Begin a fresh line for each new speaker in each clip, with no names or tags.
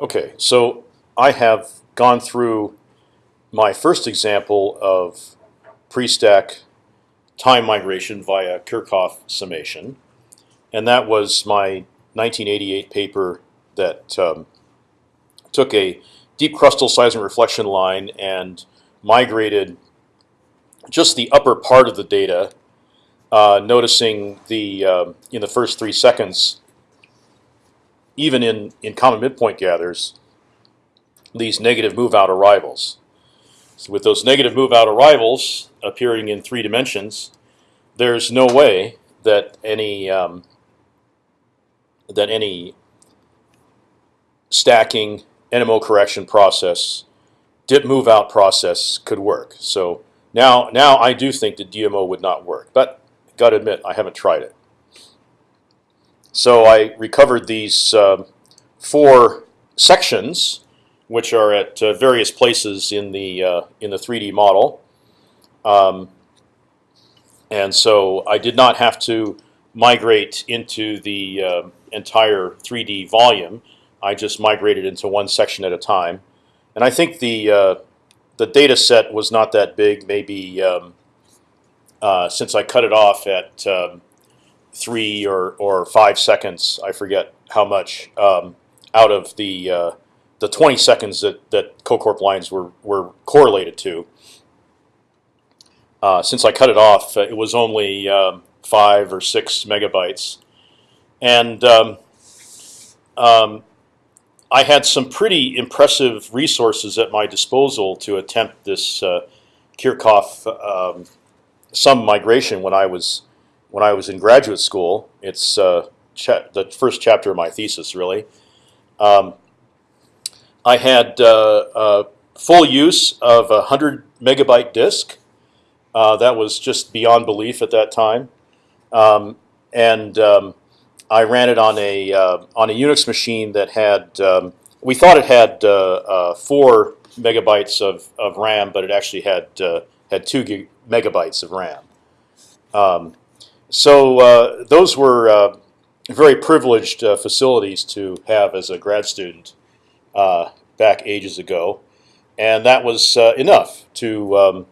Okay, so I have gone through my first example of pre-stack time migration via Kirchhoff summation, and that was my 1988 paper that um, took a deep crustal seismic reflection line and migrated just the upper part of the data, uh, noticing the uh, in the first three seconds, even in in common midpoint gathers, these negative move out arrivals. So with those negative move out arrivals appearing in three dimensions, there's no way that any um, that any stacking NMO correction process, dip move out process could work. So now, now I do think the DMO would not work, but got to admit I haven't tried it. So I recovered these uh, four sections, which are at uh, various places in the uh, in the 3D model, um, and so I did not have to migrate into the uh, entire 3D volume. I just migrated into one section at a time, and I think the uh, the data set was not that big. Maybe um, uh, since I cut it off at um, three or or five seconds, I forget how much um, out of the uh, the 20 seconds that that COCORP lines were were correlated to. Uh, since I cut it off, it was only um, five or six megabytes, and um, um, I had some pretty impressive resources at my disposal to attempt this uh, Kirchhoff um, sum migration when I was when I was in graduate school. It's uh, the first chapter of my thesis, really. Um, I had uh, full use of a hundred megabyte disk. Uh, that was just beyond belief at that time, um, and um, I ran it on a uh, on a Unix machine that had um, we thought it had uh, four megabytes of, of RAM, but it actually had had two megabytes of RAM. Um, so uh, those were uh, very privileged facilities to have as a grad student back ages ago, and that was enough to um,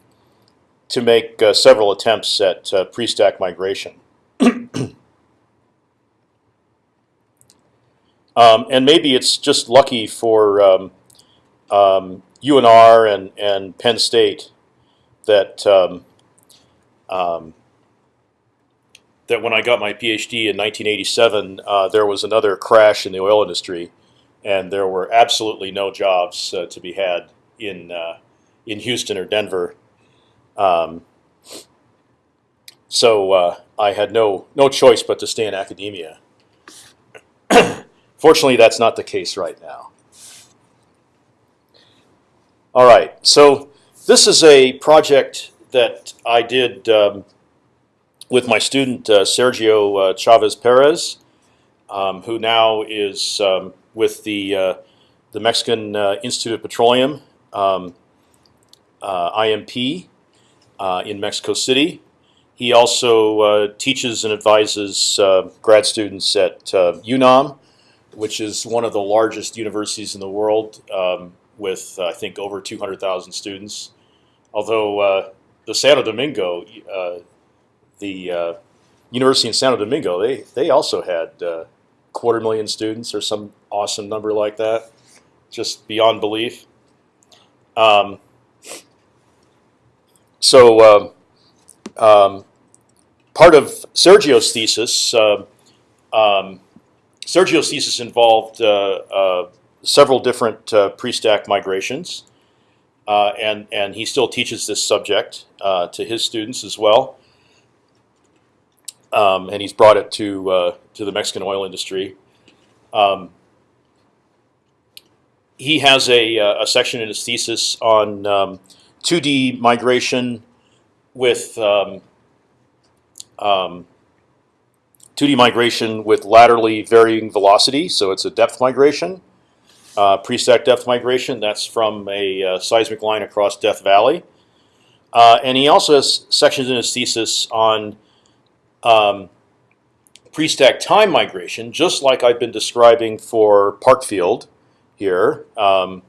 to make several attempts at pre-stack migration. Um, and maybe it's just lucky for um, um, UNR and, and Penn State that um, um, that when I got my PhD in 1987, uh, there was another crash in the oil industry, and there were absolutely no jobs uh, to be had in uh, in Houston or Denver. Um, so uh, I had no no choice but to stay in academia. Fortunately, that's not the case right now. All right, so this is a project that I did um, with my student uh, Sergio uh, Chavez Perez, um, who now is um, with the uh, the Mexican uh, Institute of Petroleum, um, uh, IMP, uh, in Mexico City. He also teaches and advises grad students at UNAM which is one of the largest universities in the world, um, with I think over 200,000 students. Although the Santo Domingo, the uh, University in Santo Domingo, they they also had uh, quarter million students or some awesome number like that, just beyond belief. Um, so um, um part of Sergio's thesis. Uh, Sergio's thesis involved uh, uh, several different uh, pre-stack migrations, and and he still teaches this subject to his students as well. Um, and he's brought it to to the Mexican oil industry. Um, he has a, a section in his thesis on um, 2D migration with um, um, 2D migration with laterally varying velocity, so it's a depth migration. Uh, pre-stack depth migration, that's from a uh, seismic line across Death Valley. Uh, and he also has sections in his thesis on um, pre-stack time migration, just like I've been describing for Parkfield here. Um,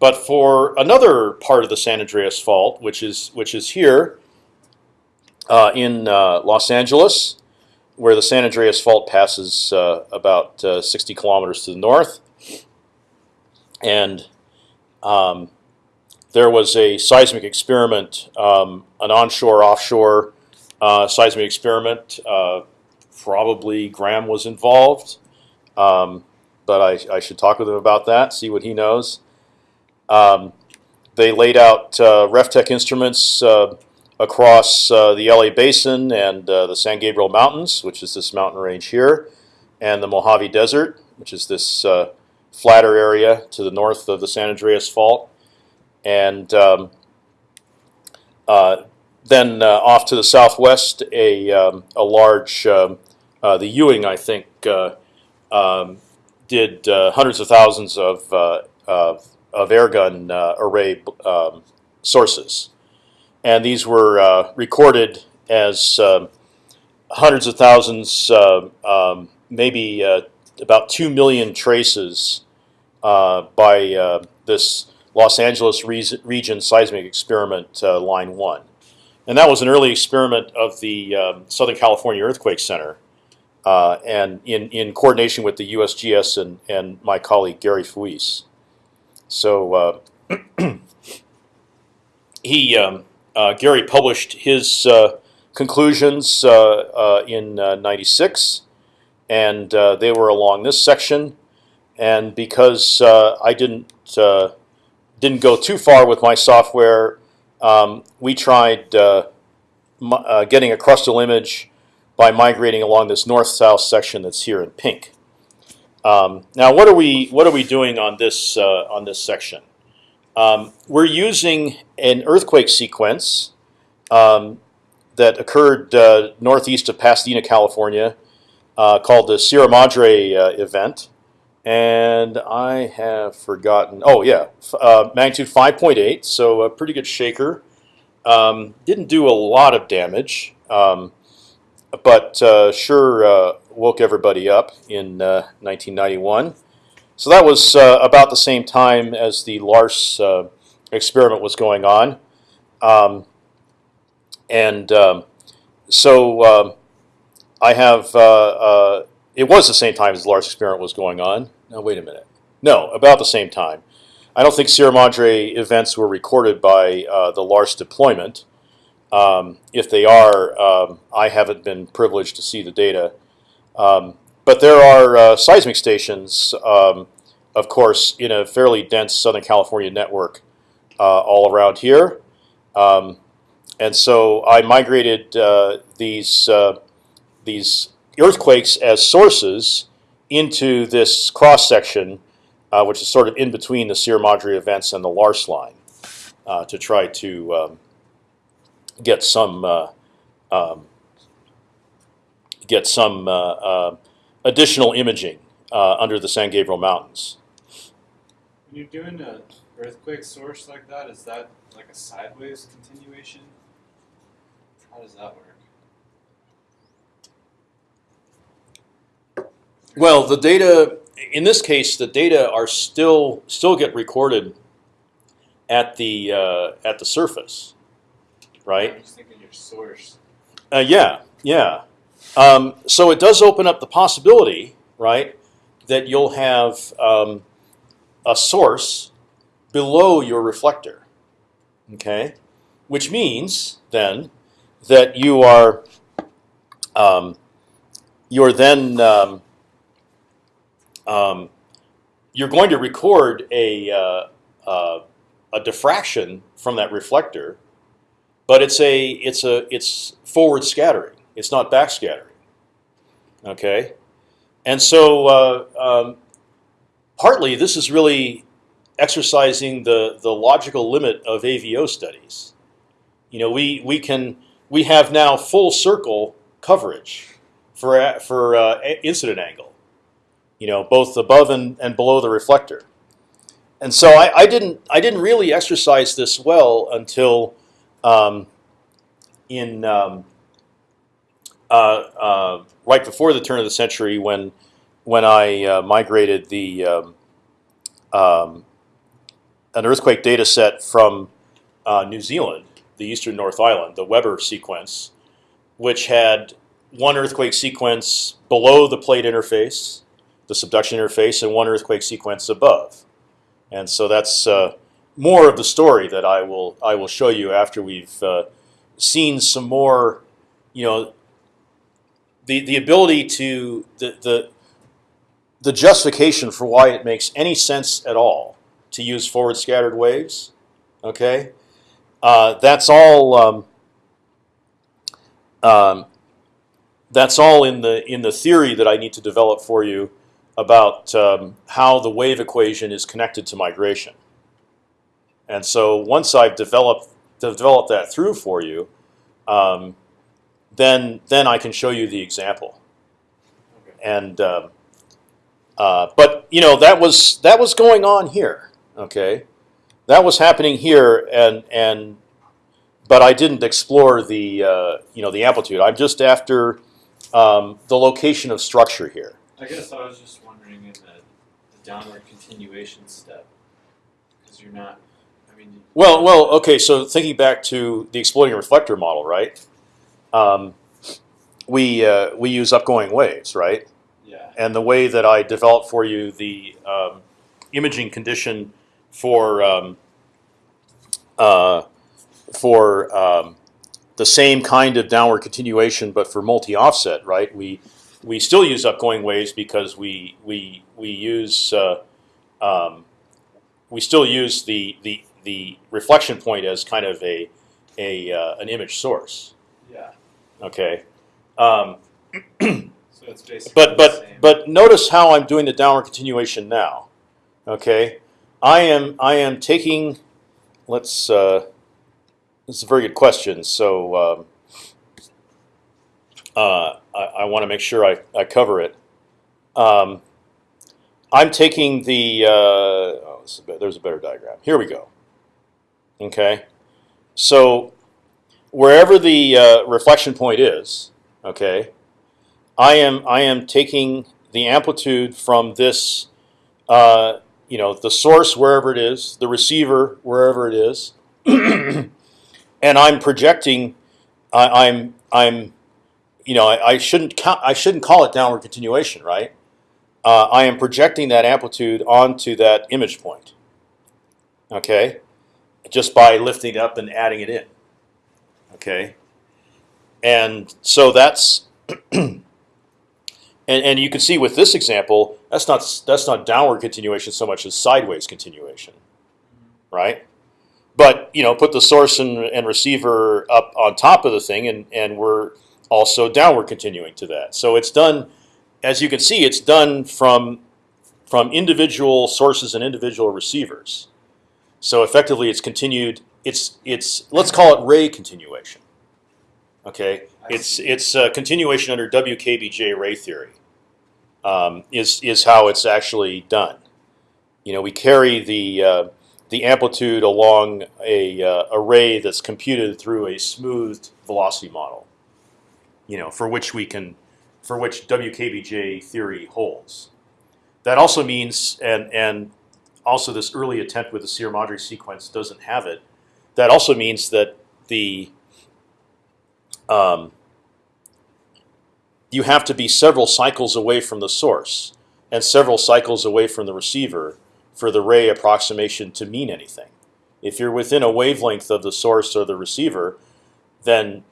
but for another part of the San Andreas Fault, which is which is here uh, in uh, Los Angeles, where the San Andreas Fault passes uh, about uh, 60 kilometers to the north, and um, there was a seismic experiment, um, an onshore offshore seismic experiment. Uh, probably Graham was involved, um, but I, I, should talk with him about that, see what he knows. Um, they laid out uh, RefTek instruments uh, across uh, the LA Basin and uh, the San Gabriel Mountains, which is this mountain range here, and the Mojave Desert, which is this uh, flatter area to the north of the San Andreas Fault. And um, uh, then off to the southwest, a, um, a large, um, the Ewing, I think, um, did hundreds of thousands of, of of airgun uh, array um, sources, and these were uh, recorded as um, hundreds of thousands, uh, um, maybe uh, about two million traces uh, by uh, this Los Angeles region seismic experiment line one, and that was an early experiment of the um, Southern California Earthquake Center. and in, in coordination with the USGS and, and my colleague Gary Fuis. So uh, he um, uh, Gary published his uh, conclusions in '96, and they were along this section. And because I didn't didn't go too far with my software, um, we tried uh, uh, getting a crustal image by migrating along this north-south section that's here in pink. Um, now, what are we what are we doing on this uh, on this section? Um, we're using an earthquake sequence um, that occurred uh, northeast of Pasadena, California, uh, called the Sierra Madre uh, event, and I have forgotten. Oh yeah, uh, magnitude 5.8, so a pretty good shaker. Um, didn't do a lot of damage, um, but uh, sure woke everybody up in 1991. Uh, so that was uh, about the same time as the LARSE uh, experiment was going on. Um, and um, so um, I have, it was the same time as the LARSE experiment was going on. Now, wait a minute. No, about the same time. I don't think Sierra Madre events were recorded by uh, the LARSE deployment. Um, if they are, um, I haven't been privileged to see the data. Um, but there are uh, seismic stations, um, of course, in a fairly dense Southern California network uh, all around here. Um, and so I migrated uh, these uh, these earthquakes as sources into this cross section, uh, which is sort of in between the Sierra Madre events and the LARSE line, uh, to try to um, get some um, get some uh, uh, additional imaging uh, under the San Gabriel Mountains.
When you're doing an earthquake source like that, is that like a sideways continuation? How does that work?
Well, the data in this case, the data are still still get recorded at the uh, at the surface, right?
I'm just thinking your source.
Uh, yeah, yeah. Um, so it does open up the possibility, right, that you'll have um, a source below your reflector. Okay, which means then that you are um, you're then um, you're going to record a uh, uh, a diffraction from that reflector, but it's a it's a it's forward scattering. It's not backscattering. Okay, and so uh, um, partly this is really exercising the the logical limit of AVO studies. You know, we we can we have now full circle coverage for for uh, incident angle. You know, both above and, and below the reflector. And so I, I didn't I didn't really exercise this well until um, in um, uh, uh, right before the turn of the century when when I uh, migrated the um, um, an earthquake data set from uh, New Zealand, the eastern North Island, the Weber sequence, which had one earthquake sequence below the plate interface, the subduction interface, and one earthquake sequence above. And so that's uh, more of the story that I will I will show you after we've uh, seen some more, you know, the the ability to the the the justification for why it makes any sense at all to use forward scattered waves. Okay, uh, that's all. Um, um, that's all in the in the theory that I need to develop for you about um, how the wave equation is connected to migration. And so once I've developed developed that through for you, um, then then I can show you the example.
Okay.
And um, uh, but you know that was that was going on here. Okay, that was happening here, and and but I didn't explore the uh, you know the amplitude. I'm just after um, the location of structure here.
I guess I was just wondering in the, the downward continuation step, because you're not. I mean,
Well, well, okay. So thinking back to the exploding reflector model, right? Um, we uh, we use upgoing waves, right?
yeah,
And the way that I developed for you the um, imaging condition for um, uh, for um, the same kind of downward continuation, but for multi-offset, right? We we still use upgoing waves because we we we use uh, um, we still use the the the reflection point as kind of a a uh, an image source.
yeah.
Okay. Um,
So it's basically
but but but notice how I'm doing the downward continuation now. Okay, I am I am taking. Let's. Uh, this is a very good question. So um, uh, I, I want to make sure I, I cover it. Um, I'm taking the. Uh, oh, there's a better diagram. Here we go. Okay, so wherever the uh, reflection point is, okay, I am I am taking the amplitude from this, uh, you know, the source wherever it is, the receiver wherever it is, and I'm projecting. I, I'm I'm, you know, I, I shouldn't I shouldn't call it downward continuation, right? Uh, I am projecting that amplitude onto that image point. Okay, just by lifting up and adding it in. Okay, and so that's. And, and you can see with this example, that's not that's not downward continuation so much as sideways continuation, right? But you know, put the source and, and receiver up on top of the thing, and and we're also downward continuing to that. So it's done, as you can see, it's done from from individual sources and individual receivers. So effectively, it's continued. It's it's let's call it ray continuation. Okay, it's it's uh, continuation under WKBJ ray theory. Um, is is how it's actually done. You know, we carry the uh, the amplitude along a uh, array that's computed through a smoothed velocity model. You know, for which we can, for which WKBJ theory holds. That also means, and and also this early attempt with the Sierra-Madre sequence doesn't have it. That also means that the um, you have to be several cycles away from the source and several cycles away from the receiver for the ray approximation to mean anything. If you're within a wavelength of the source or the receiver, then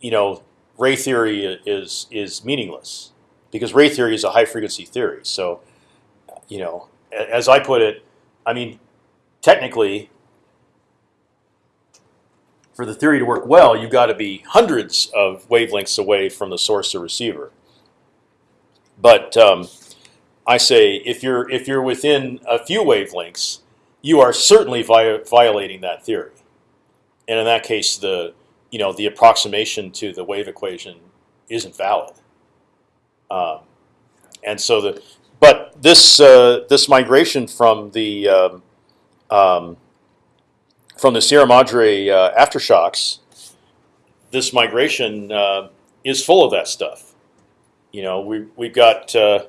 you know ray theory is is meaningless because ray theory is a high frequency theory. So you know, as I put it, I mean, technically, for the theory to work well, you've got to be hundreds of wavelengths away from the source or receiver. But um, I say if you're if you're within a few wavelengths, you are certainly vi violating that theory. And in that case, the you know the approximation to the wave equation isn't valid. Um, and so the but this uh, this migration from the um, um, from the Sierra Madre uh, aftershocks, this migration uh, is full of that stuff. You know, we we've got uh,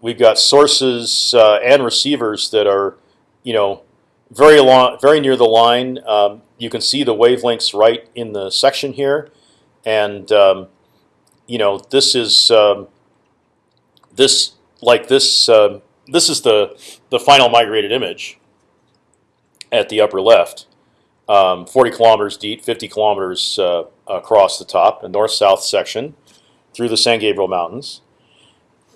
we've got sources uh, and receivers that are you know, very long, very near the line. Um, you can see the wavelengths right in the section here, and um, you know this is um, this like this. um this is the the final migrated image at the upper left, um, 40 kilometers deep, 50 kilometers uh, across the top, a north-south section through the San Gabriel Mountains,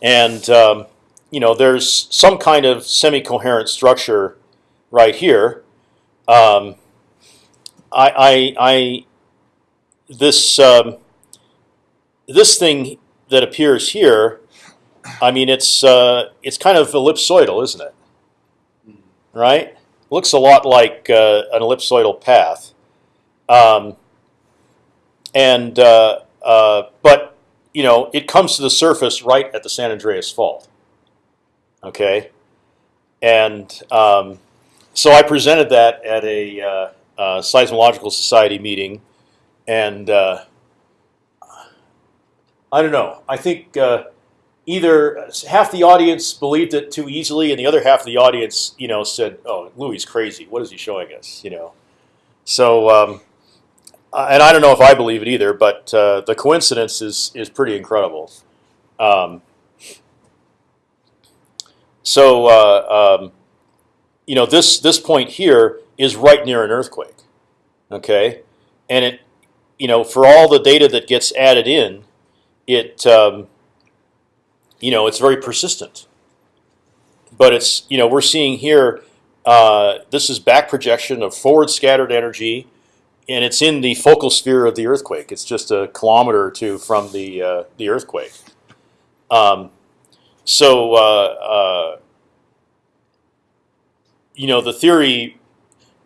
and um, you know there's some kind of semi-coherent structure right here. Um, I, I, I, this um, this thing that appears here, I mean, it's uh, it's kind of ellipsoidal, isn't it? Right? Looks a lot like uh, an ellipsoidal path, um, and uh, uh, but you know it comes to the surface right at the San Andreas Fault. Okay, and um, so I presented that at a uh, uh, seismological society meeting, and uh, I don't know. I think uh, either half the audience believed it too easily, and the other half of the audience, you know, said, "Oh, Louie is crazy. What is he showing us?" You know. So, um, uh, and I don't know if I believe it either, but uh, the coincidence is is pretty incredible. Um, so, um, you know, this this point here is right near an earthquake. Okay, and it, you know, for all the data that gets added in, it, um, you know, it's very persistent. But it's, you know, we're seeing here. Uh, this is back projection of forward scattered energy, and it's in the focal sphere of the earthquake. It's just a kilometer or two from the uh, the earthquake. Um, so, uh, uh you know, the theory,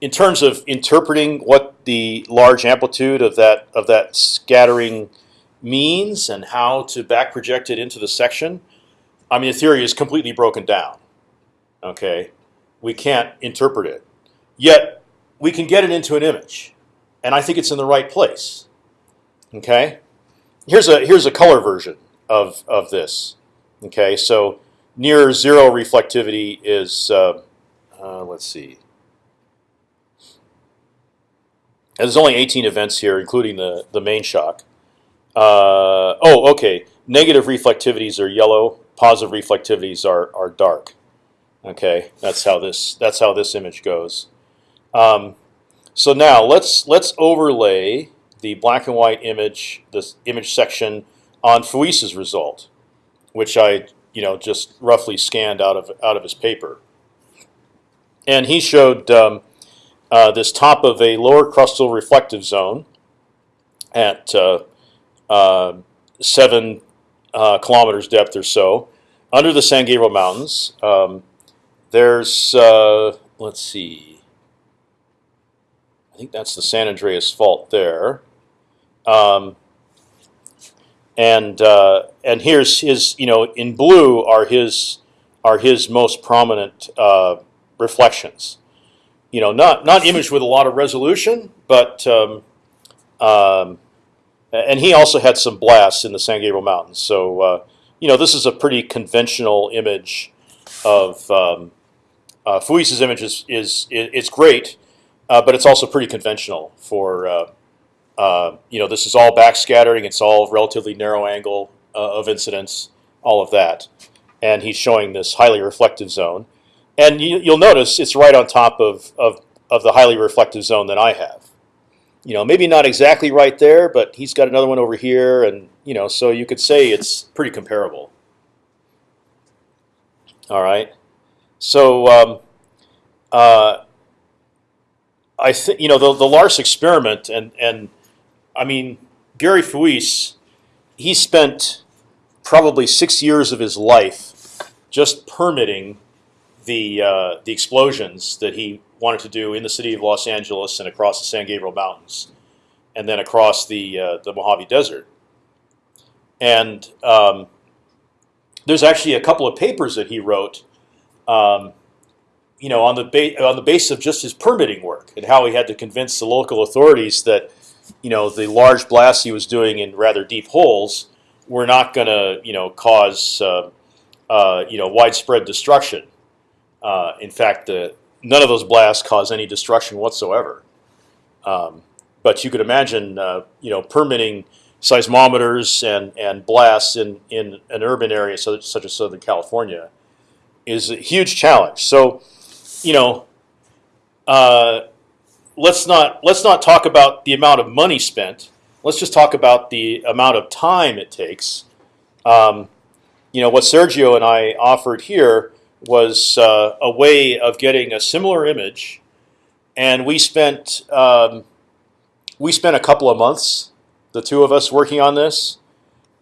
in terms of interpreting what the large amplitude of that of that scattering means and how to back project it into the section, I mean, the theory is completely broken down. Okay, we can't interpret it, yet we can get it into an image, and I think it's in the right place. Okay, here's a here's a color version of of this. Okay, so near zero reflectivity is uh, uh, let's see. And there's only 18 events here, including the the main shock. Uh, oh, okay. Negative reflectivities are yellow. Positive reflectivities are are dark. Okay, that's how this that's how this image goes. Um, so now let's let's overlay the black and white image, this image section, on Fuis's result, which I you know just roughly scanned out of out of his paper. And he showed um, uh, this top of a lower crustal reflective zone at uh, uh, seven uh, kilometers depth or so under the San Gabriel Mountains. Um, there's let's see, I think that's the San Andreas Fault there. Um, and uh, and here's his you know in blue are his are his most prominent uh, reflections. You know, not not imaged with a lot of resolution, but um, um, and he also had some blasts in the San Gabriel Mountains. So uh, you know, this is a pretty conventional image of um, uh, Fuis's image is, is it, it's great, uh, but it's also pretty conventional for uh, uh, you know this is all backscattering. It's all relatively narrow angle uh, of incidence, all of that, and he's showing this highly reflective zone. And you, you'll notice it's right on top of, of, of the highly reflective zone that I have. You know, maybe not exactly right there, but he's got another one over here, and you know, so you could say it's pretty comparable. All right, so um, uh, I think you know the the LARSE experiment, and and I mean Gary Fuis, he spent probably six years of his life just permitting the uh, the explosions that he wanted to do in the city of Los Angeles and across the San Gabriel Mountains, and then across the uh, the Mojave Desert. And um, there's actually a couple of papers that he wrote, um, you know, on the on the basis of just his permitting work and how he had to convince the local authorities that, you know, the large blasts he was doing in rather deep holes were not going to, you know, cause, uh, uh, you know, widespread destruction. Uh, in fact, the none of those blasts cause any destruction whatsoever. Um, but you could imagine, uh, you know, permitting seismometers and and blasts in in an urban area such, such as Southern California is a huge challenge. So, you know, uh, let's not let's not talk about the amount of money spent. Let's just talk about the amount of time it takes. Um, you know, what Sergio and I offered here was uh, a way of getting a similar image, and we spent um, we spent a couple of months, the two of us working on this.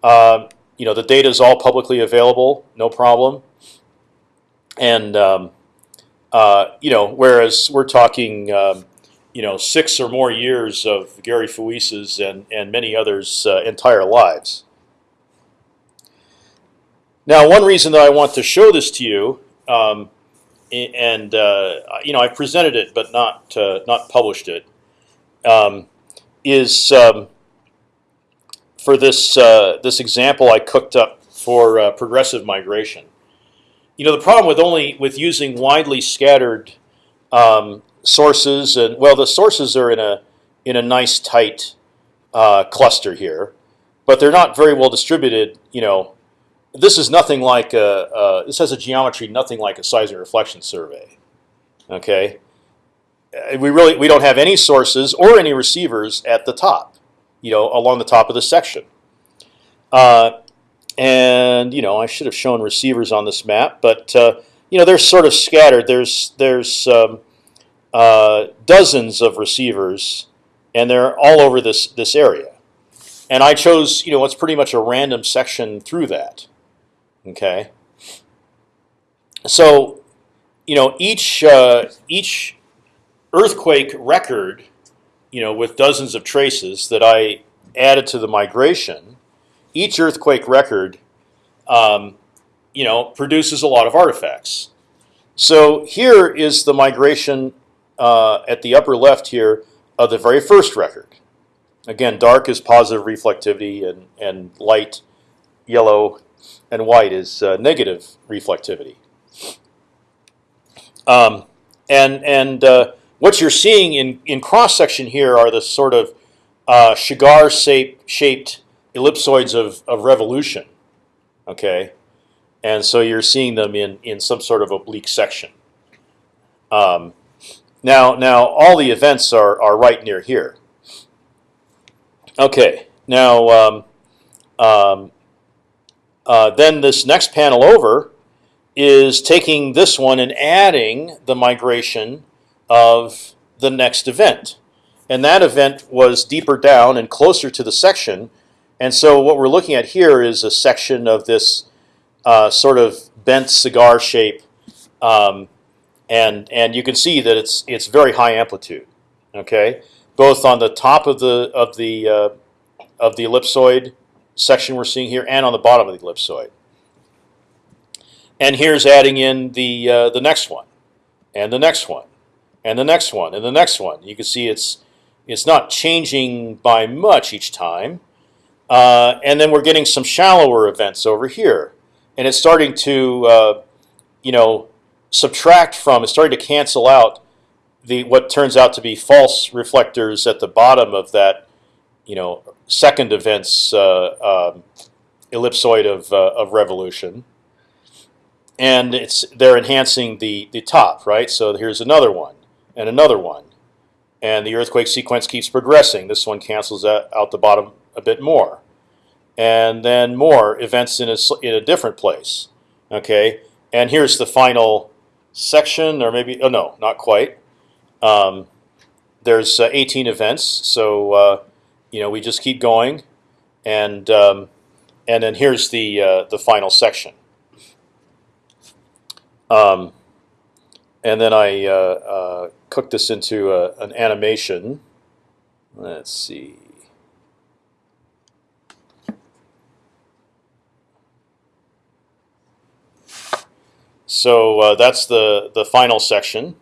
Uh, you know, the data is all publicly available, no problem. And um, uh, you know, whereas we're talking, um, you know, six or more years of Gary Fuis's and and many others' uh, entire lives. Now, one reason that I want to show this to you, um, and uh, you know, I presented it but not uh, not published it, um, is um, for this uh, this example I cooked up for uh, progressive migration. You know, the problem with only with using widely scattered um, sources, and well, the sources are in a in a nice tight uh, cluster here, but they're not very well distributed. You know this is nothing like a, uh, this has a geometry nothing like a seismic reflection survey. Okay, we really we don't have any sources or any receivers at the top, you know, along the top of the section. Uh, and you know, I should have shown receivers on this map, but uh, you know, they're sort of scattered. There's there's um, uh, dozens of receivers, and they're all over this this area. And I chose, you know, what's pretty much a random section through that. Okay. So, you know, each uh, each earthquake record, you know, with dozens of traces that I added to the migration, each earthquake record, um, you know, produces a lot of artifacts. So here is the migration uh, at the upper left here of the very first record. Again, dark is positive reflectivity, and and light, yellow, and white is uh, negative reflectivity. Um, and and uh, what you're seeing in, in cross section here are the sort of uh, Shigar shaped ellipsoids of, of revolution. Okay, and so you're seeing them in in some sort of oblique section. Um, now now all the events are are right near here. Okay, now um, um, uh, then this next panel over is taking this one and adding the migration of the next event. And that event was deeper down and closer to the section. And so what we're looking at here is a section of this uh, sort of bent cigar shape. Um, and, and you can see that it's, it's very high amplitude, okay? Both on the top of the, of the, uh, of the ellipsoid section we're seeing here and on the bottom of the ellipsoid. And here's adding in the uh, the next one, and the next one, and the next one, and the next one. You can see it's it's not changing by much each time. Uh, and then we're getting some shallower events over here, and it's starting to uh, you know subtract from. It's starting to cancel out the what turns out to be false reflectors at the bottom of that you know second event's uh, um, ellipsoid of uh, of revolution, and it's they're enhancing the the top right. So here's another one and another one, and the earthquake sequence keeps progressing. This one cancels out, the bottom a bit more, and then more events in a in a different place. Okay, and here's the final section, or maybe oh no, not quite. Um, there's uh, 18 events, so uh, you know, we just keep going, and um, and then here's the uh, the final section. Um, and then I uh, uh, cooked this into a, an animation. Let's see. So uh, that's the the final section,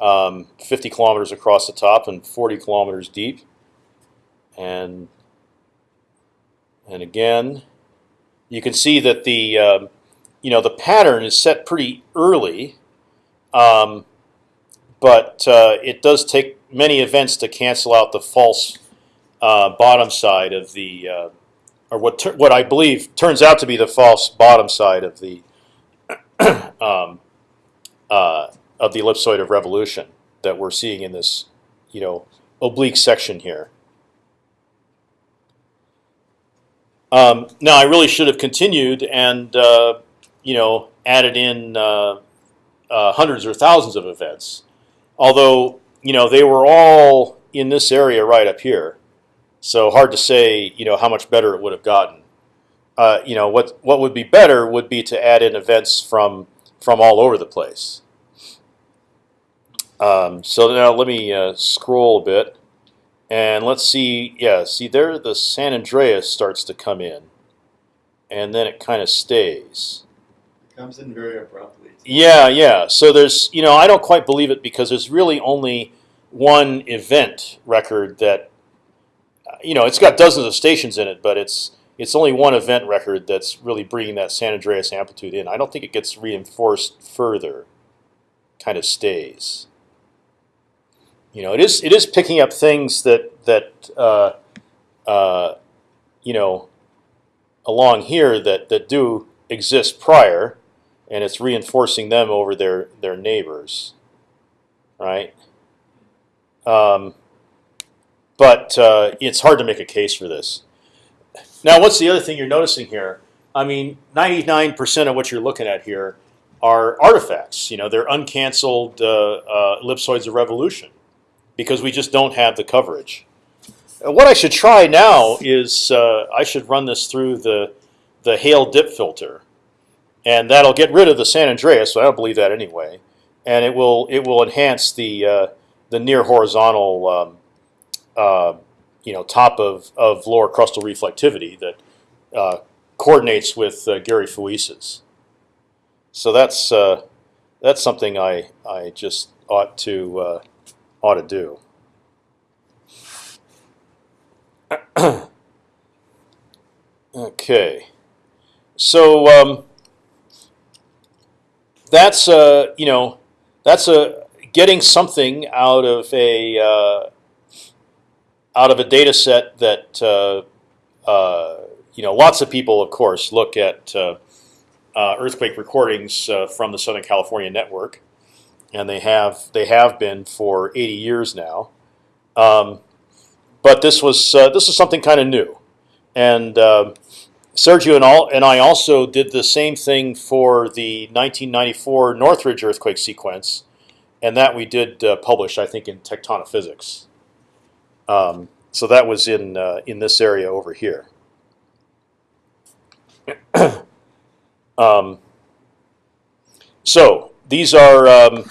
um, 50 kilometers across the top and 40 kilometers deep and and again, you can see that the um, you know the pattern is set pretty early, um, but uh, it does take many events to cancel out the false uh, bottom side of the, uh, or what what I believe turns out to be the false bottom side of the um, uh, of the ellipsoid of revolution that we're seeing in this, you know, oblique section here. Um, now, I really should have continued and uh, you know added in uh, uh, hundreds or thousands of events, although you know they were all in this area right up here. So hard to say, you know, how much better it would have gotten. Uh, you know, what what would be better would be to add in events from from all over the place. Um, so now let me uh, scroll a bit, and let's see. Yeah, see there, the San Andreas starts to come in, and then it kind of stays.
It comes in very abruptly.
Yeah, yeah. So there's, you know, I don't quite believe it because there's really only one event record that, you know, it's got dozens of stations in it, but it's it's only one event record that's really bringing that San Andreas amplitude in. I don't think it gets reinforced further. Kind of stays. You know, it is it is picking up things that that uh, uh, you know along here that that do exist prior and it's reinforcing them over their their neighbors, right? Um, but uh, it's hard to make a case for this. Now, what's the other thing you're noticing here? I mean, 99% of what you're looking at here are artifacts. You know, they're uncanceled uh, uh, ellipsoids of revolution because we just don't have the coverage. What I should try now is uh, I should run this through the the Hale dip filter and that'll get rid of the San Andreas. So I don't believe that anyway, and it will it will enhance the uh, the near horizontal um, uh, you know top of of lower crustal reflectivity that uh, coordinates with uh, Gary Fuis's. So that's uh, that's something I I just ought to ought to do. okay, so. Um, that's uh, you know that's a getting something out of a uh, out of a data set that uh, uh, you know lots of people of course look at uh, uh, earthquake recordings uh, from the Southern California network and they have they have been for 80 years now um, but this was uh, this is something kind of new and um Sergio and, all, and I also did the same thing for the 1994 Northridge earthquake sequence, and that we did uh, publish, I think, in Tectonophysics. Um, so that was in uh, in this area over here. um, so these are um,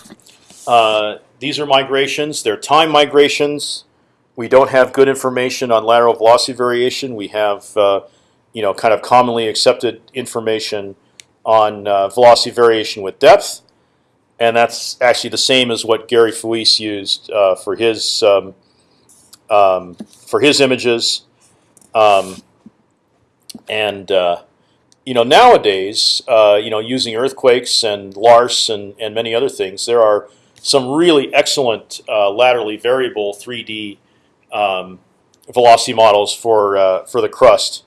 uh, these are migrations. They're time migrations. We don't have good information on lateral velocity variation. We have uh, you know, kind of commonly accepted information on uh, velocity variation with depth, and that's actually the same as what Gary Fuis used uh, for his um, um, for his images. Um, and uh, you know, nowadays, uh, you know, using earthquakes and LARSE and and many other things, there are some really excellent uh, laterally variable 3D um, velocity models for uh, for the crust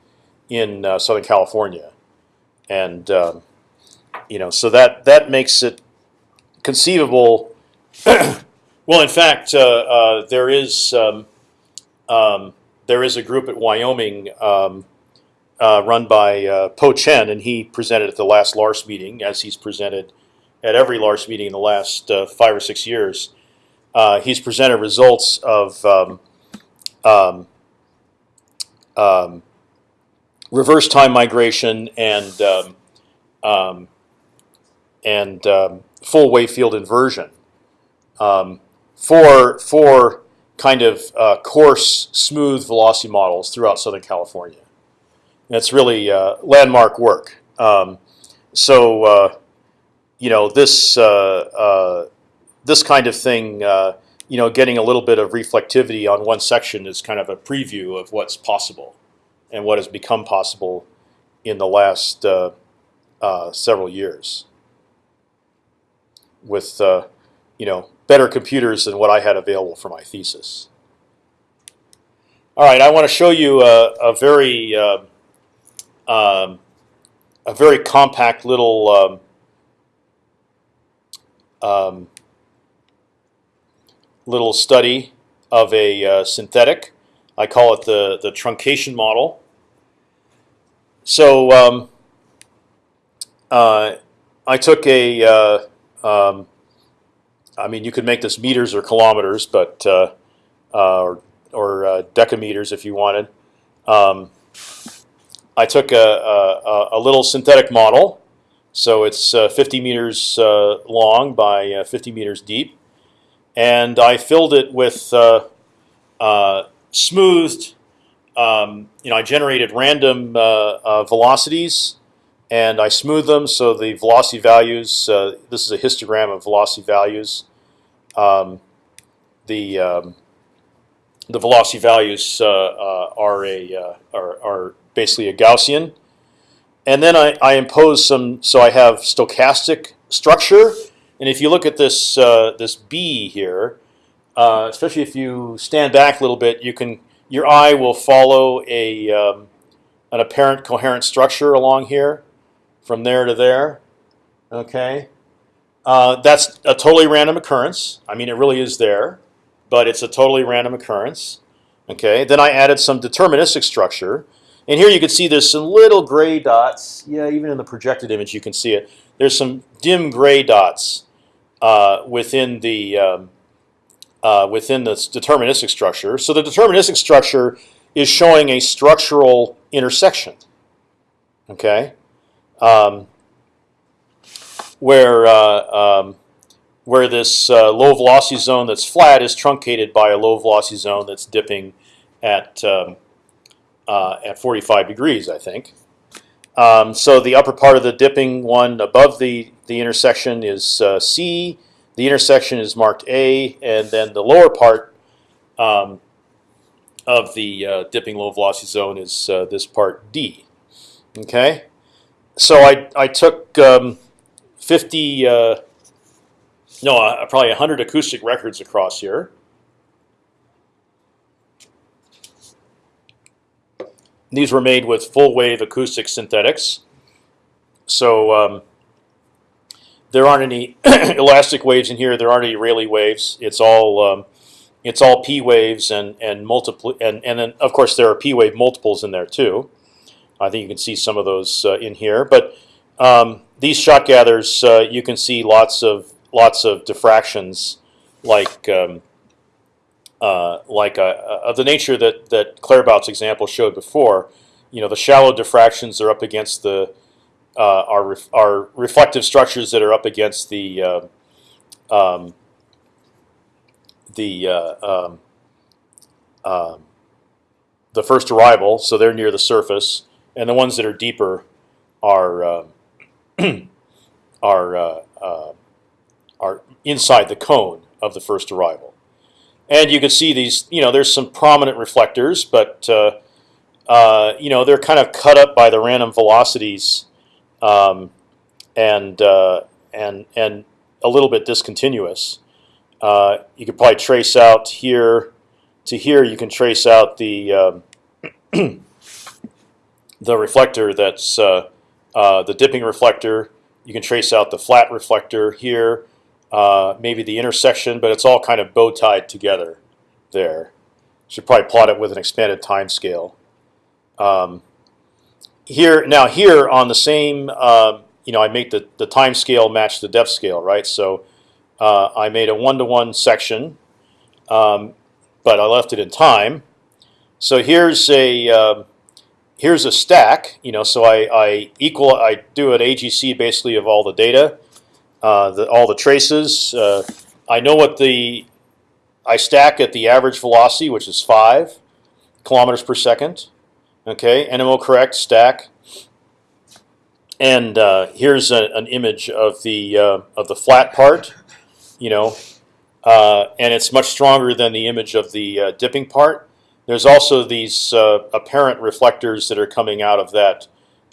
in uh, Southern California, and um, you know, so that that makes it conceivable. well, in fact, uh, uh, there is um, um, there is a group at Wyoming um, uh, run by uh, Po Chen, and he presented at the last Lars meeting, as he's presented at every Lars meeting in the last uh, five or six years. Uh, he's presented results of um, um, um, reverse time migration and um, um, and um, full wave field inversion for for kind of uh, coarse, smooth velocity models throughout Southern California. It's really uh, landmark work. Um, so uh, you know this uh, uh, this kind of thing. Uh, you know, getting a little bit of reflectivity on one section is kind of a preview of what's possible and what has become possible in the last several years. With you know, better computers than what I had available for my thesis. All right, I want to show you a, a very uh, um, a very compact little um, um, little study of a uh, synthetic. I call it the the truncation model. So um, uh, I took a uh, um, I mean, you could make this meters or kilometers, but uh, uh, or, or uh, decameters if you wanted. Um, I took a, a, a, little synthetic model, so it's uh, 50 meters uh, long by uh, 50 meters deep, and I filled it with smoothed. Um, you know, I generated random velocities and I smooth them so the velocity values. Uh, this is a histogram of velocity values. Um, the um, the velocity values uh, uh, are a uh, are, are basically a Gaussian, and then I, I impose some. So I have stochastic structure, and if you look at this uh, this B here, uh, especially if you stand back a little bit, you can your eye will follow a um, an apparent coherent structure along here from there to there. Okay, uh, that's a totally random occurrence. I mean, it really is there, but it's a totally random occurrence. Okay, then I added some deterministic structure, and here you can see there's some little gray dots. Yeah, even in the projected image you can see it. There's some dim gray dots uh, within the um, uh, within the deterministic structure. So the deterministic structure is showing a structural intersection. Okay um, where uh, um, where this uh, low velocity zone that's flat is truncated by a low velocity zone that's dipping at um, uh, at 45 degrees, I think. Um, so the upper part of the dipping one above the the intersection is uh, C. The intersection is marked A, and then the lower part um, of the uh, dipping low velocity zone is uh, this part D. Okay so I I took um, fifty uh, no uh, probably hundred acoustic records across here. These were made with full wave acoustic synthetics, so um, there aren't any elastic waves in here. There aren't any Rayleigh waves. It's all um, it's all P waves and and multiple and and then of course there are P wave multiples in there too. I think you can see some of those uh, in here. But um, these shot gathers, uh, you can see lots of lots of diffractions, like um, uh, like uh, of the nature that that Claerbout's example showed before. You know, the shallow diffractions are up against the uh, are ref are reflective structures that are up against the uh, um, the um, um, the first arrival, so they're near the surface and the ones that are deeper are uh, are uh, uh, are inside the cone of the first arrival. And you can see these. You know, there's some prominent reflectors, but uh, uh, you know they're kind of cut up by the random velocities, um, and uh, and and a little bit discontinuous. you could probably trace out here to here. You can trace out the um, the reflector that's uh, uh, the dipping reflector. You can trace out the flat reflector here, uh, maybe the intersection, but it's all kind of bow tied together there. Should probably plot it with an expanded time scale. Um, here now here on the same, um, you know, I make the the time scale match the depth scale, right? So uh, I made a one to one section, um, but I left it in time. So here's a um, here's a stack. You know, so I, I equal I do an AGC basically of all the data, uh, the, all the traces. Uh, I know what the I stack at the average velocity, which is five kilometers per second. Okay, NMO correct stack. And uh, here's a, an image of the uh, of the flat part. You know, uh, and it's much stronger than the image of the uh, dipping part. There's also these uh, apparent reflectors that are coming out of that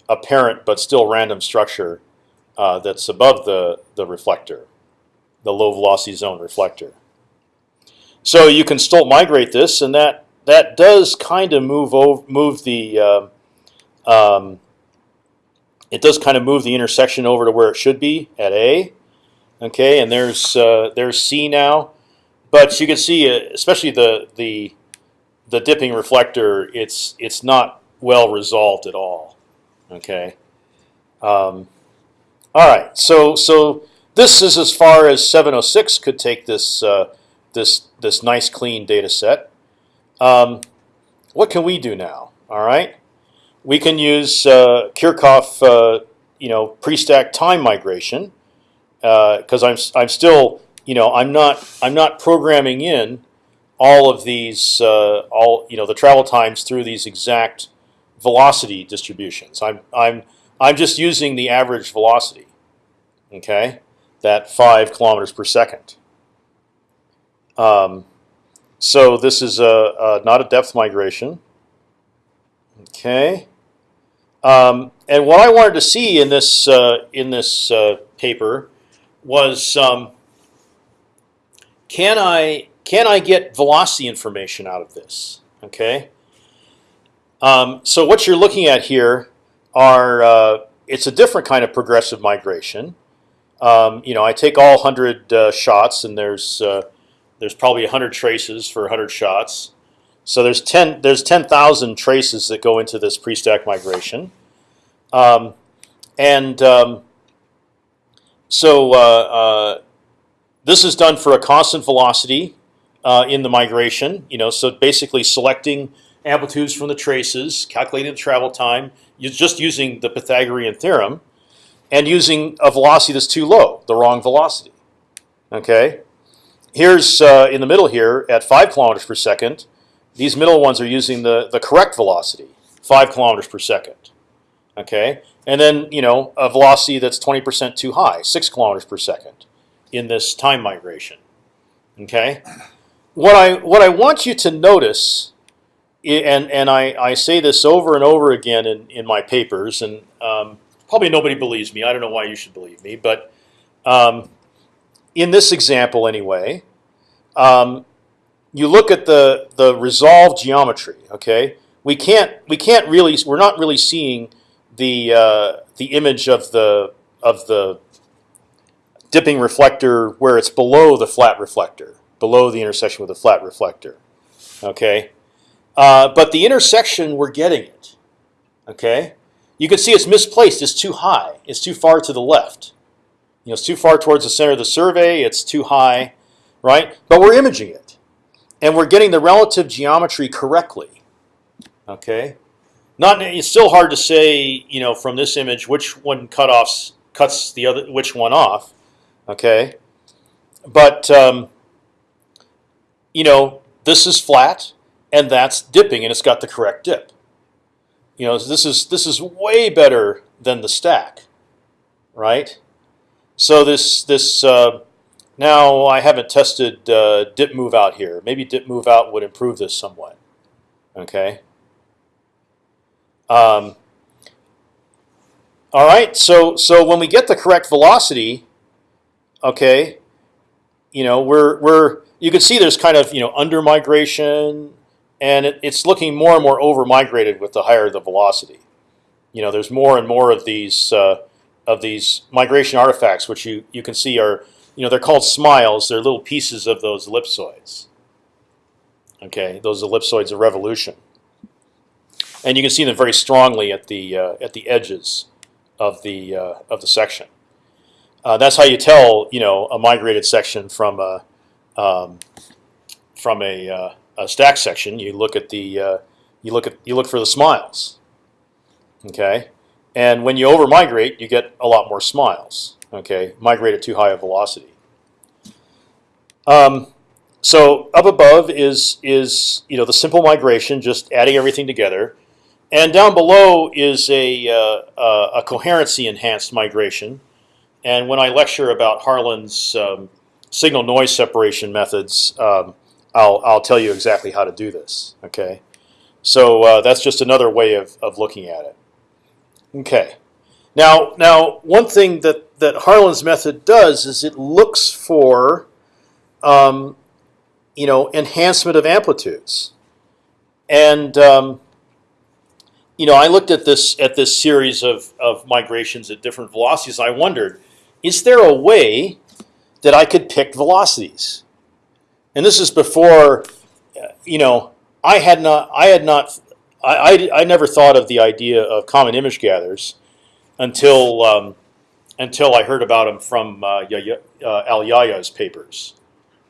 apparent but still random structure uh, that's above the the reflector. the low velocity zone reflector. So you can still migrate this, and that that does kind of move over, move the uh, um, it does kind of move the intersection over to where it should be at A. Okay, and there's uh, there's C now, but you can see, uh, especially the the the dipping reflector, it's it's not well resolved at all. Okay. Um, all right, so so this is as far as 706 could take this uh, this this nice clean data set. Um, what can we do now? All right, we can use uh, Kirchhoff, uh, you know, pre-stack time migration because I'm I'm still you know I'm not I'm not programming in all of these uh, all you know the travel times through these exact velocity distributions. I'm I'm I'm just using the average velocity. Okay, that five kilometers per second. Um, so this is a, a not a depth migration. Okay. Um, and what I wanted to see in this uh, in this uh, paper was um, can I can I get velocity information out of this? Okay. Um, so what you're looking at here are uh, it's a different kind of progressive migration. Um, you know, I take all hundred uh, shots, and there's uh, there's probably hundred traces for hundred shots. So there's ten there's ten thousand traces that go into this pre-stack migration, um, and um, so uh, uh, this is done for a constant velocity uh, in the migration. You know, so basically selecting amplitudes from the traces, calculating the travel time, just using the Pythagorean theorem, and using a velocity that's too low, the wrong velocity. Okay, here's uh, in the middle here at five kilometers per second. These middle ones are using the the correct velocity, five kilometers per second. Okay, and then you know a velocity that's 20% too high, six kilometers per second, in this time migration. Okay, what I what I want you to notice, and and I, I say this over and over again in, in my papers, and um, probably nobody believes me. I don't know why you should believe me, but um, in this example anyway, um, you look at the the resolved geometry. Okay, we can't we can't really we're not really seeing the uh, the image of the of the dipping reflector where it's below the flat reflector, below the intersection with the flat reflector. Okay, uh, but the intersection we're getting it. Okay, you can see it's misplaced. It's too high. It's too far to the left. You know, it's too far towards the center of the survey. It's too high, right? But we're imaging it, and we're getting the relative geometry correctly. Okay, not it's still hard to say, you know, from this image which one cutoffs cuts the other which one off. Okay, but um, you know, this is flat, and that's dipping, and it's got the correct dip. You know, this is this is way better than the stack, right? So this this uh, now I haven't tested uh, dip move out here. Maybe dip move out would improve this somewhat. Okay. Um, all right. So so when we get the correct velocity, okay, you know we're we're you can see there's kind of you know under migration, and it, it's looking more and more over migrated with the higher the velocity. You know, there's more and more of these uh, of these migration artifacts, which you you can see are you know they're called smiles. They're little pieces of those ellipsoids. Okay, those ellipsoids of revolution, and you can see them very strongly at the uh, at the edges of the uh, of the section. Uh, that's how you tell you know a migrated section from a um, from a, uh, a stack section. You look at the uh, you look at you look for the smiles. Okay, and when you over migrate, you get a lot more smiles. Okay, migrate at too high a velocity. Um, so up above is is you know the simple migration, just adding everything together, and down below is a uh, uh, a coherency enhanced migration. And when I lecture about Harlan's um, signal noise separation methods, um, I'll I'll tell you exactly how to do this. Okay, so uh, that's just another way of of looking at it. Okay, now now one thing that that Harlan's method does is it looks for, um, you know, enhancement of amplitudes, and um, you know, I looked at this at this series of of migrations at different velocities. I wondered, is there a way that I could pick velocities? And this is before, you know, I had not I had not I, I, I never thought of the idea of common image gatherers until um, until I heard about them from uh, uh, Al Yahya's papers,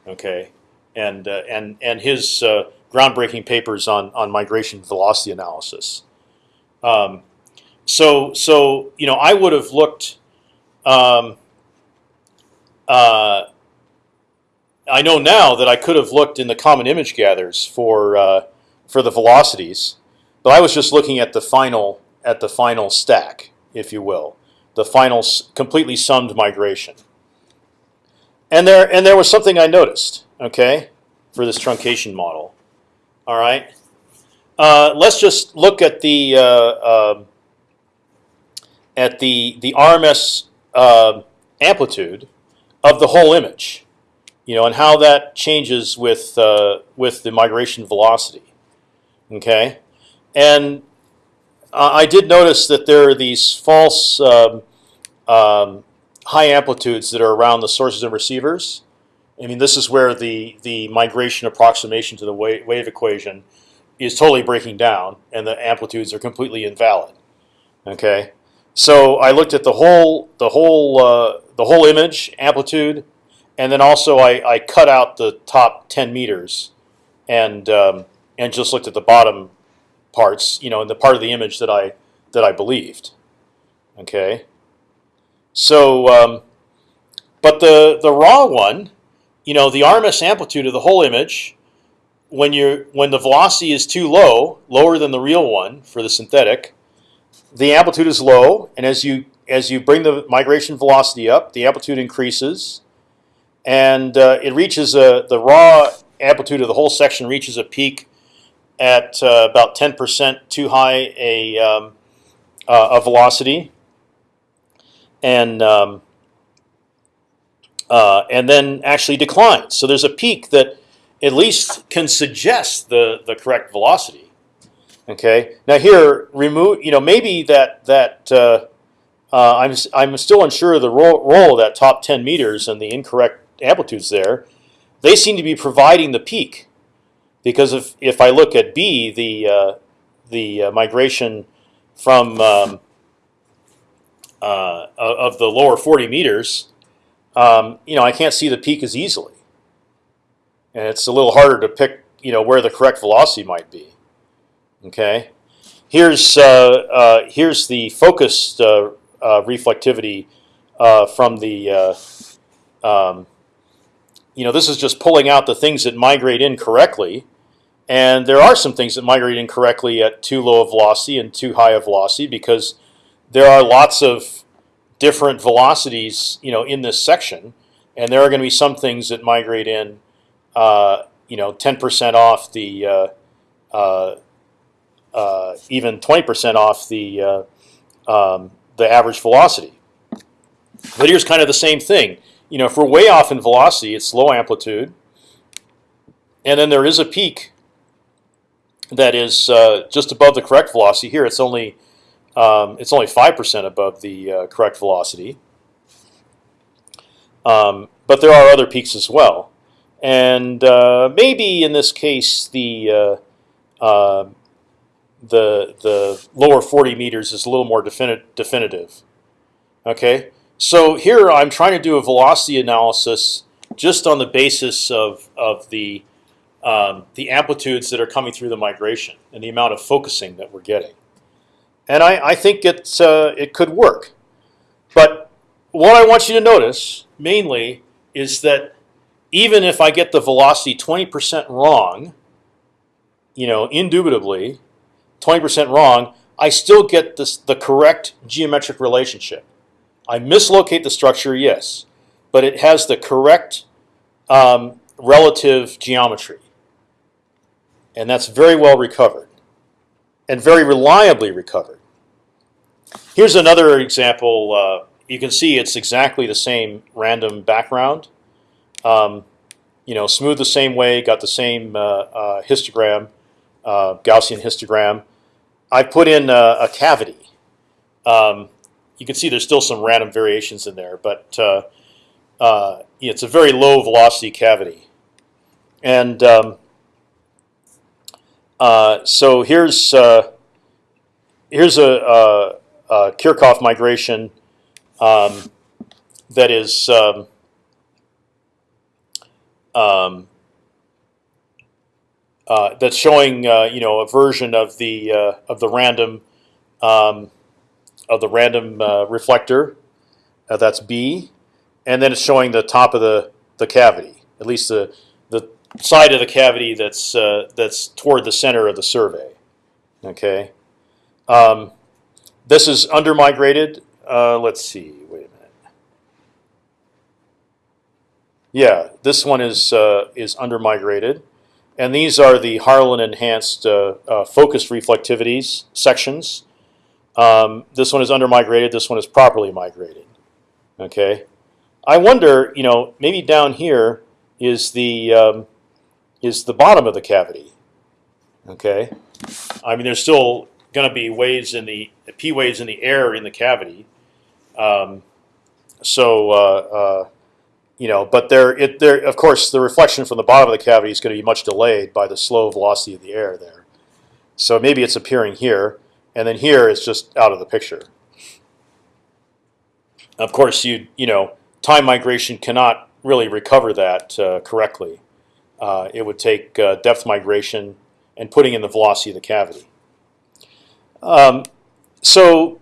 okay, and uh, and and his uh, groundbreaking papers on on migration velocity analysis. Um, so so you know I would have looked. Um, uh, I know now that I could have looked in the common image gathers for uh, for the velocities, but I was just looking at the final at the final stack, if you will, the final completely summed migration. And there and there was something I noticed, okay, for this truncation model. All right, uh, let's just look at the uh, uh, at the the RMS uh, amplitude of the whole image, you know, and how that changes with uh, with the migration velocity. Okay, and I did notice that there are these false um, um, high amplitudes that are around the sources and receivers. I mean, this is where the the migration approximation to the wave, wave equation is totally breaking down, and the amplitudes are completely invalid. Okay, so I looked at the whole the whole uh, the whole image amplitude, and then also I, I cut out the top 10 meters, and um, and just looked at the bottom parts, you know, in the part of the image that I that I believed. Okay. So, um, but the the raw one, you know, the RMS amplitude of the whole image, when you when the velocity is too low, lower than the real one for the synthetic, the amplitude is low, and as you as you bring the migration velocity up, the amplitude increases, and uh, it reaches a the raw amplitude of the whole section reaches a peak at uh, about 10% too high a, um, uh, a velocity, and um, uh, and then actually declines. So there's a peak that at least can suggest the the correct velocity. Okay. Now here, remove. You know, maybe that that uh, uh, I'm I'm still unsure of the role, role of that top 10 meters and the incorrect amplitudes there. They seem to be providing the peak, because if if I look at B, the uh, the uh, migration from um, uh, of the lower 40 meters, um, you know, I can't see the peak as easily, and it's a little harder to pick, you know, where the correct velocity might be. Okay, here's uh, uh, here's the focused uh, reflectivity from the. Um, you know, this is just pulling out the things that migrate incorrectly, and there are some things that migrate incorrectly at too low a velocity and too high a velocity because there are lots of different velocities, you know, in this section, and there are going to be some things that migrate in, uh, you know, 10% off the, uh, uh, uh, even 20% off the uh, um, the average velocity. But here's kind of the same thing. You know, if we're way off in velocity, it's low amplitude, and then there is a peak that is uh, just above the correct velocity. Here, it's only um, it's only five percent above the uh, correct velocity. Um, but there are other peaks as well, and uh, maybe in this case the uh, uh, the the lower 40 meters is a little more defini definitive. Okay, so here I'm trying to do a velocity analysis just on the basis of of the um, the amplitudes that are coming through the migration and the amount of focusing that we're getting, and I, I think it's uh, it could work. But what I want you to notice mainly is that even if I get the velocity 20% wrong, you know, indubitably, 20% wrong, I still get this, the correct geometric relationship. I mislocate the structure, yes, but it has the correct um, relative geometry. And that's very well recovered and very reliably recovered. Here's another example uh, you can see it's exactly the same random background. Um, you know, smooth the same way, got the same uh, uh, histogram, uh, Gaussian histogram. I put in a, a cavity. Um, you can see there's still some random variations in there, but uh, uh, it's a very low velocity cavity. And um, uh, so here's uh, here's a, a, a Kirchhoff migration um, that is um, um, uh, that's showing uh, you know a version of the of the random um, of the random uh, reflector. Uh, that's B, and then it's showing the top of the the cavity, at least the the side of the cavity that's uh, that's toward the center of the survey. Okay, um, this is under migrated. Uh, let's see. Wait a minute. Yeah, this one is uh, is under migrated, and these are the Harlan enhanced uh, focused reflectivities sections. Um, this one is under migrated. This one is properly migrated. Okay, I wonder, you know, maybe down here is the um, is the bottom of the cavity. Okay, I mean, there's still going to be waves in the p waves in the air in the cavity. Um, so uh, uh, you know, but there, it there of course the reflection from the bottom of the cavity is going to be much delayed by the slow velocity of the air there. So maybe it's appearing here, and then here it's just out of the picture. Of course, you you know, time migration cannot really recover that uh, correctly. Uh, it would take uh, depth migration and putting in the velocity of the cavity. Um, so,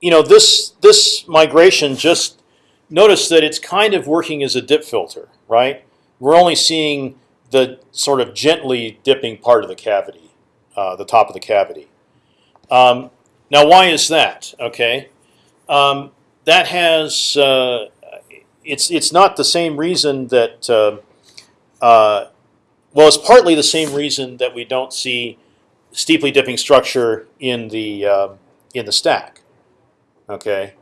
you know, this this migration just notice that it's kind of working as a dip filter, right? We're only seeing the sort of gently dipping part of the cavity, uh, the top of the cavity. Um, now, why is that? Okay, um, that has uh, it's it's not the same reason that uh, uh, well, it's partly the same reason that we don't see steeply dipping structure in the uh, in the stack. Okay,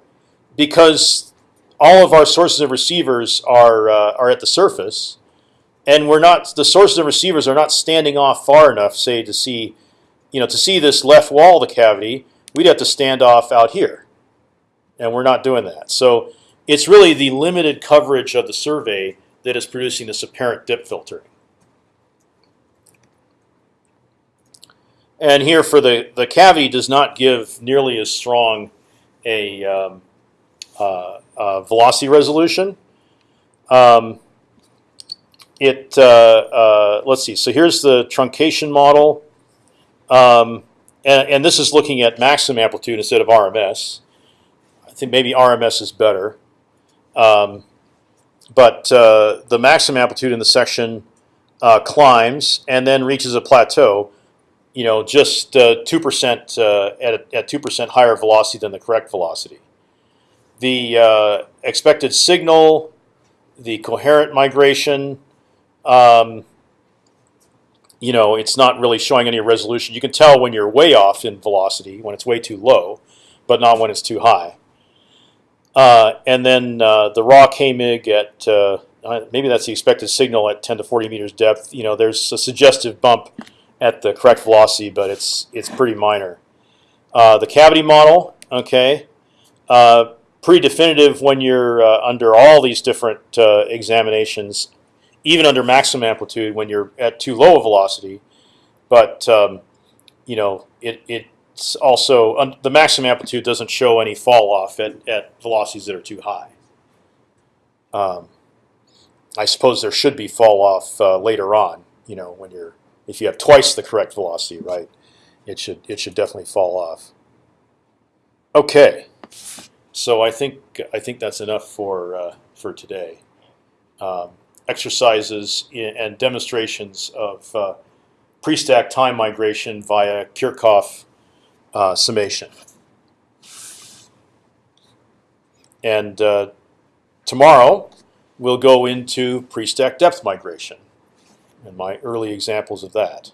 because all of our sources of receivers are uh, are at the surface, and we're not the sources of receivers are not standing off far enough, say, to see, you know, to see this left wall of the cavity. We'd have to stand off out here, and we're not doing that. So it's really the limited coverage of the survey that is producing this apparent dip filtering. And here for the the cavity does not give nearly as strong a um, uh, uh, velocity resolution. Um, it uh, uh, let's see. So here's the truncation model, um, and, and this is looking at maximum amplitude instead of RMS. I think maybe RMS is better, um, but uh, the maximum amplitude in the section uh, climbs and then reaches a plateau. You know, just two percent at at two percent higher velocity than the correct velocity the uh, expected signal, the coherent migration. Um, you know, it's not really showing any resolution. You can tell when you're way off in velocity, when it's way too low, but not when it's too high. Uh, and then uh, the raw K-mig at uh, maybe that's the expected signal at 10 to 40 meters depth. You know, there's a suggestive bump at the correct velocity, but it's it's pretty minor. Uh, the cavity model, okay. Uh, pretty definitive when you're uh, under all these different uh, examinations, even under maximum amplitude when you're at too low a velocity. But um, you know, it it's also the maximum amplitude doesn't show any fall off at, at velocities that are too high. Um, I suppose there should be fall off uh, later on. You know, when you're if you have twice the correct velocity, right? It should it should definitely fall off. Okay. So I think I think that's enough for uh, for today. Um, exercises and demonstrations of uh, pre-stack time migration via Kirchhoff uh, summation. And uh, tomorrow we'll go into pre-stack depth migration and my early examples of that.